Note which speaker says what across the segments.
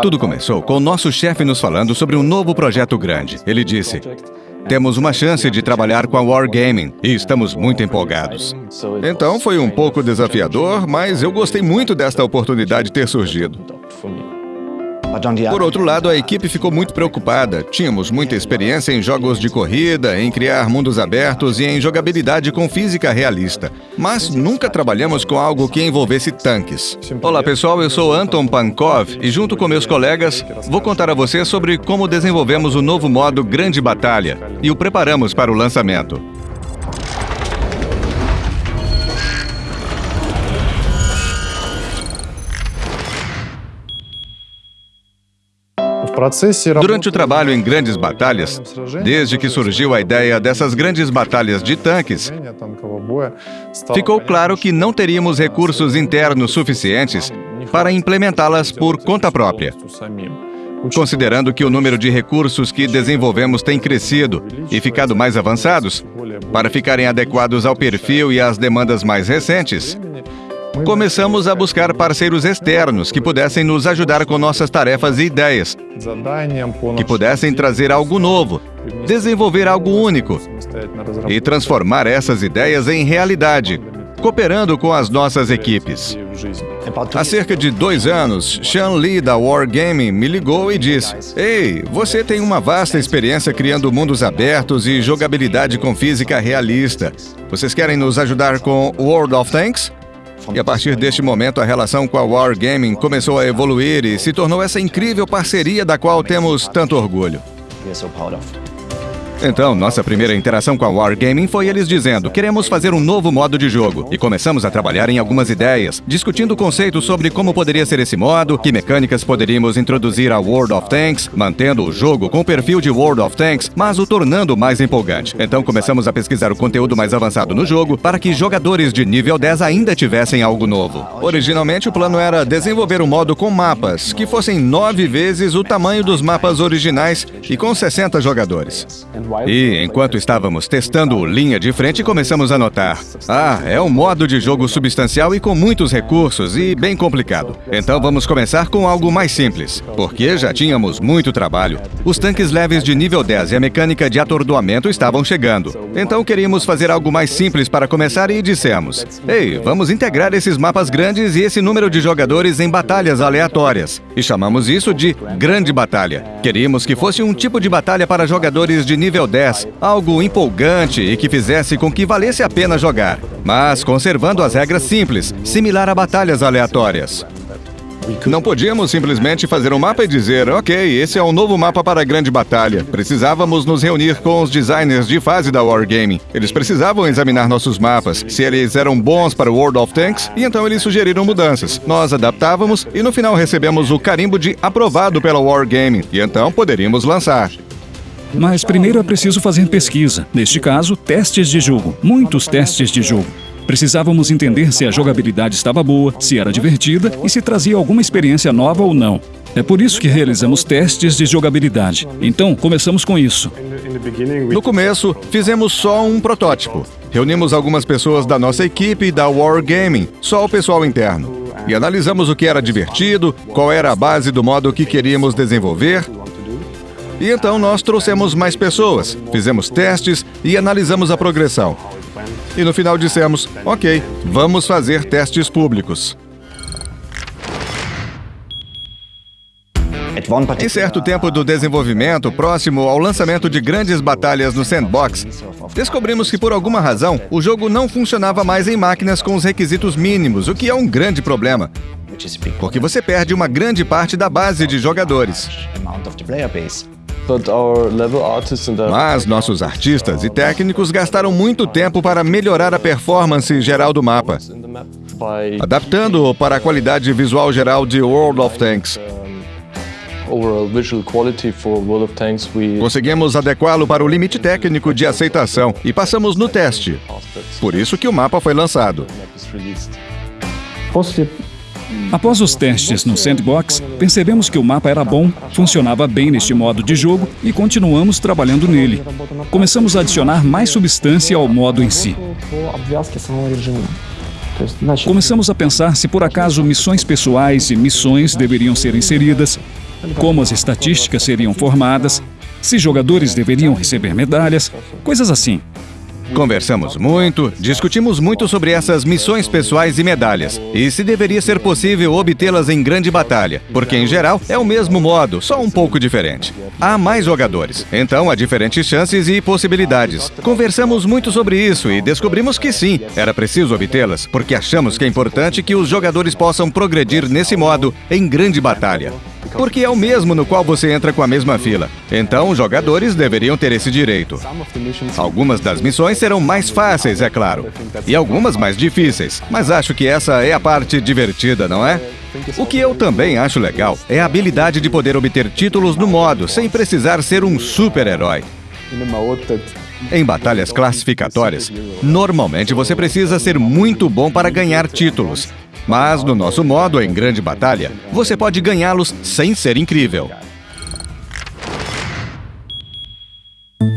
Speaker 1: Tudo começou com o nosso chefe nos falando sobre um novo projeto grande. Ele disse: temos uma chance de trabalhar com a Wargaming e estamos muito empolgados. Então foi um pouco desafiador, mas eu gostei muito desta oportunidade ter surgido. Por outro lado, a equipe ficou muito preocupada. Tínhamos muita experiência em jogos de corrida, em criar mundos abertos e em jogabilidade com física realista. Mas nunca trabalhamos com algo que envolvesse tanques. Olá pessoal, eu sou Anton Pankov e junto com meus colegas vou contar a vocês sobre como desenvolvemos o novo modo Grande Batalha e o preparamos para o lançamento. Durante o trabalho em grandes batalhas, desde que surgiu a ideia dessas grandes batalhas de tanques, ficou claro que não teríamos recursos internos suficientes para implementá-las por conta própria. Considerando que o número de recursos que desenvolvemos tem crescido e ficado mais avançados, para ficarem adequados ao perfil e às demandas mais recentes, começamos a buscar parceiros externos que pudessem nos ajudar com nossas tarefas e ideias, que pudessem trazer algo novo, desenvolver algo único e transformar essas ideias em realidade, cooperando com as nossas equipes. Há cerca de dois anos, Sean Lee da Wargaming me ligou e disse: Ei, você tem uma vasta experiência criando mundos abertos e jogabilidade com física realista. Vocês querem nos ajudar com World of Tanks? E a partir deste momento, a relação com a Wargaming começou a evoluir e se tornou essa incrível parceria da qual temos tanto orgulho. Então, nossa primeira interação com a Wargaming foi eles dizendo: queremos fazer um novo modo de jogo. E começamos a trabalhar em algumas ideias, discutindo conceitos sobre como poderia ser esse modo, que mecânicas poderíamos introduzir a World of Tanks, mantendo o jogo com o perfil de World of Tanks, mas o tornando mais empolgante. Então começamos a pesquisar o conteúdo mais avançado no jogo para que jogadores de nível 10 ainda tivessem algo novo. Originalmente, o plano era desenvolver um modo com mapas que fossem nove vezes o tamanho dos mapas originais e com 60 jogadores. E enquanto estávamos testando linha de frente, começamos a notar: ah, é um modo de jogo substancial e com muitos recursos e bem complicado. Então vamos começar com algo mais simples, porque já tínhamos muito trabalho. Os tanques leves de nível 10 e a mecânica de atordoamento estavam chegando. Então queríamos fazer algo mais simples para começar e dissemos: ei, vamos integrar esses mapas grandes e esse número de jogadores em batalhas aleatórias. E chamamos isso de Grande Batalha. Queríamos que fosse um tipo de batalha para jogadores de nível 10, algo empolgante e que fizesse com que valesse a pena jogar, mas conservando as regras simples, similar a batalhas aleatórias. Não podíamos simplesmente fazer um mapa e dizer, ok, esse é um novo mapa para a grande batalha. Precisávamos nos reunir com os designers de fase da Wargaming. Eles precisavam examinar nossos mapas, se eles eram bons para o World of Tanks, e então eles sugeriram mudanças. Nós adaptávamos e no final recebemos o carimbo de aprovado pela Wargaming, e então poderíamos lançar.
Speaker 2: Mas primeiro é preciso fazer pesquisa. Neste caso, testes de jogo. Muitos testes de jogo. Precisávamos entender se a jogabilidade estava boa, se era divertida e se trazia alguma experiência nova ou não. É por isso que realizamos testes de jogabilidade. Então, começamos com isso.
Speaker 1: No começo, fizemos só um protótipo. Reunimos algumas pessoas da nossa equipe da Wargaming, só o pessoal interno. E analisamos o que era divertido, qual era a base do modo que queríamos desenvolver e então nós trouxemos mais pessoas, fizemos testes e analisamos a progressão. E no final dissemos: ok, vamos fazer testes públicos. Em certo tempo do desenvolvimento, próximo ao lançamento de grandes batalhas no sandbox, descobrimos que por alguma razão o jogo não funcionava mais em máquinas com os requisitos mínimos, o que é um grande problema. Porque você perde uma grande parte da base de jogadores. Mas nossos artistas e técnicos gastaram muito tempo para melhorar a performance geral do mapa, adaptando-o para a qualidade visual geral de World of Tanks. Conseguimos adequá-lo para o limite técnico de aceitação e passamos no teste. Por isso que o mapa foi lançado.
Speaker 2: Após os testes no Sandbox, percebemos que o mapa era bom, funcionava bem neste modo de jogo e continuamos trabalhando nele. Começamos a adicionar mais substância ao modo em si. Começamos a pensar se por acaso missões pessoais e missões deveriam ser inseridas, como as estatísticas seriam formadas, se jogadores deveriam receber medalhas, coisas assim.
Speaker 1: Conversamos muito, discutimos muito sobre essas missões pessoais e medalhas, e se deveria ser possível obtê-las em grande batalha, porque em geral é o mesmo modo, só um pouco diferente. Há mais jogadores, então há diferentes chances e possibilidades. Conversamos muito sobre isso e descobrimos que sim, era preciso obtê-las, porque achamos que é importante que os jogadores possam progredir nesse modo em grande batalha porque é o mesmo no qual você entra com a mesma fila. Então, os jogadores deveriam ter esse direito. Algumas das missões serão mais fáceis, é claro, e algumas mais difíceis, mas acho que essa é a parte divertida, não é? O que eu também acho legal é a habilidade de poder obter títulos no modo, sem precisar ser um super-herói. Em batalhas classificatórias, normalmente você precisa ser muito bom para ganhar títulos. Mas no nosso modo, em grande batalha, você pode ganhá-los sem ser incrível.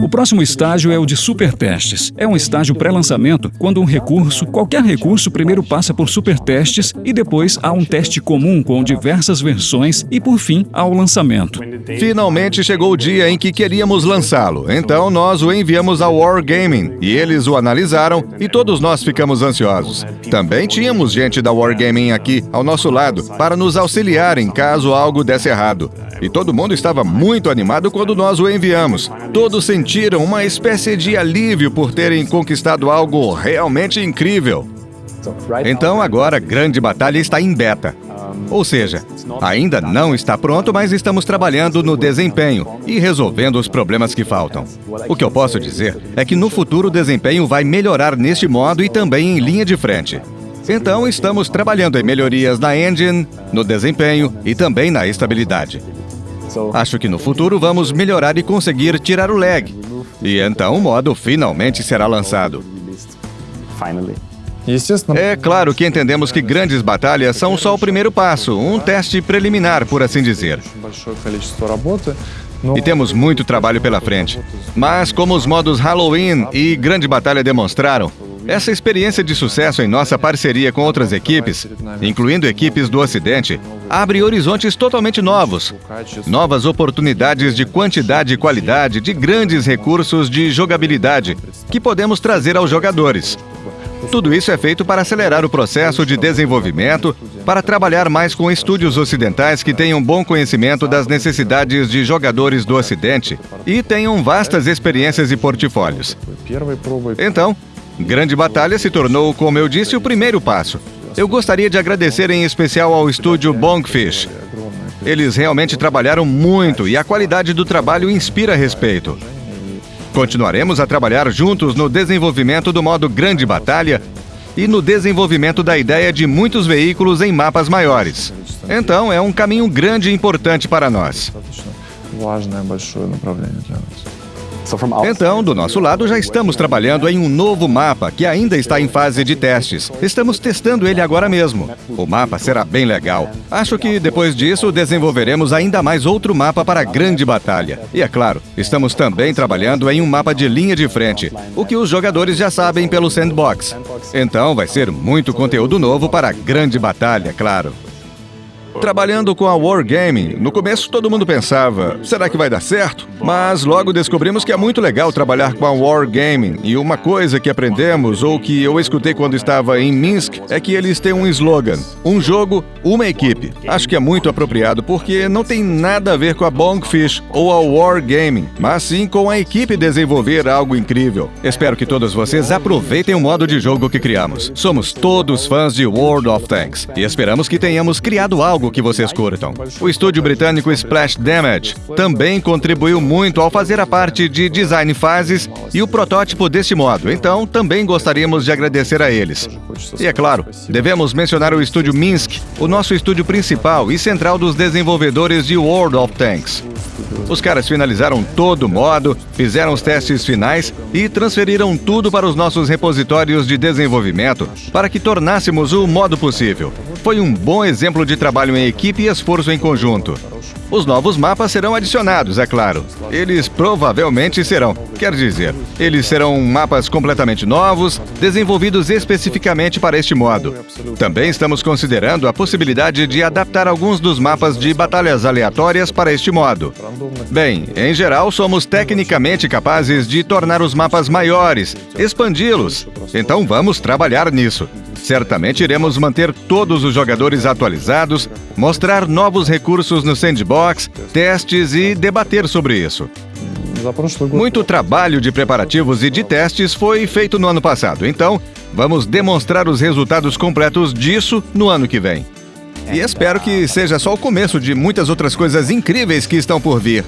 Speaker 2: O próximo estágio é o de supertestes. É um estágio pré-lançamento, quando um recurso, qualquer recurso, primeiro passa por supertestes e depois há um teste comum com diversas versões e, por fim, ao lançamento.
Speaker 1: Finalmente chegou o dia em que queríamos lançá-lo, então nós o enviamos ao Wargaming e eles o analisaram e todos nós ficamos ansiosos. Também tínhamos gente da Wargaming aqui, ao nosso lado, para nos auxiliar em caso algo desse errado. E todo mundo estava muito animado quando nós o enviamos. Todos sentiram uma espécie de alívio por terem conquistado algo realmente incrível. Então agora a grande batalha está em beta. Ou seja, ainda não está pronto, mas estamos trabalhando no desempenho e resolvendo os problemas que faltam. O que eu posso dizer é que no futuro o desempenho vai melhorar neste modo e também em linha de frente. Então estamos trabalhando em melhorias na engine, no desempenho e também na estabilidade. Acho que no futuro vamos melhorar e conseguir tirar o lag. E então o modo finalmente será lançado. É claro que entendemos que grandes batalhas são só o primeiro passo, um teste preliminar, por assim dizer. E temos muito trabalho pela frente. Mas, como os modos Halloween e Grande Batalha demonstraram, essa experiência de sucesso em nossa parceria com outras equipes, incluindo equipes do Ocidente, abre horizontes totalmente novos. Novas oportunidades de quantidade e qualidade, de grandes recursos de jogabilidade que podemos trazer aos jogadores. Tudo isso é feito para acelerar o processo de desenvolvimento, para trabalhar mais com estúdios ocidentais que tenham bom conhecimento das necessidades de jogadores do Ocidente e tenham vastas experiências e portfólios. Então, Grande Batalha se tornou, como eu disse, o primeiro passo. Eu gostaria de agradecer em especial ao estúdio Bonkfish. Eles realmente trabalharam muito e a qualidade do trabalho inspira respeito. Continuaremos a trabalhar juntos no desenvolvimento do modo Grande Batalha e no desenvolvimento da ideia de muitos veículos em mapas maiores. Então, é um caminho grande e importante para nós. Então, do nosso lado, já estamos trabalhando em um novo mapa que ainda está em fase de testes. Estamos testando ele agora mesmo. O mapa será bem legal. Acho que depois disso desenvolveremos ainda mais outro mapa para a grande batalha. E é claro, estamos também trabalhando em um mapa de linha de frente, o que os jogadores já sabem pelo sandbox. Então vai ser muito conteúdo novo para a grande batalha, claro. Trabalhando com a Wargaming, no começo todo mundo pensava, será que vai dar certo? Mas logo descobrimos que é muito legal trabalhar com a Wargaming. E uma coisa que aprendemos, ou que eu escutei quando estava em Minsk, é que eles têm um slogan: um jogo, uma equipe. Acho que é muito apropriado porque não tem nada a ver com a Bonkfish ou a Wargaming, mas sim com a equipe desenvolver algo incrível. Espero que todos vocês aproveitem o modo de jogo que criamos. Somos todos fãs de World of Tanks e esperamos que tenhamos criado algo algo que vocês curtam. O estúdio britânico Splash Damage também contribuiu muito ao fazer a parte de design fases e o protótipo deste modo, então também gostaríamos de agradecer a eles. E é claro, devemos mencionar o estúdio Minsk, o nosso estúdio principal e central dos desenvolvedores de World of Tanks. Os caras finalizaram todo o modo, fizeram os testes finais e transferiram tudo para os nossos repositórios de desenvolvimento para que tornássemos o modo possível. Foi um bom exemplo de trabalho em equipe e esforço em conjunto. Os novos mapas serão adicionados, é claro. Eles provavelmente serão. Quer dizer, eles serão mapas completamente novos, desenvolvidos especificamente para este modo. Também estamos considerando a possibilidade de adaptar alguns dos mapas de batalhas aleatórias para este modo. Bem, em geral, somos tecnicamente capazes de tornar os mapas maiores, expandi-los. Então vamos trabalhar nisso. Certamente iremos manter todos os jogadores atualizados, mostrar novos recursos no sandbox, testes e debater sobre isso. Muito trabalho de preparativos e de testes foi feito no ano passado, então vamos demonstrar os resultados completos disso no ano que vem. E espero que seja só o começo de muitas outras coisas incríveis que estão por vir.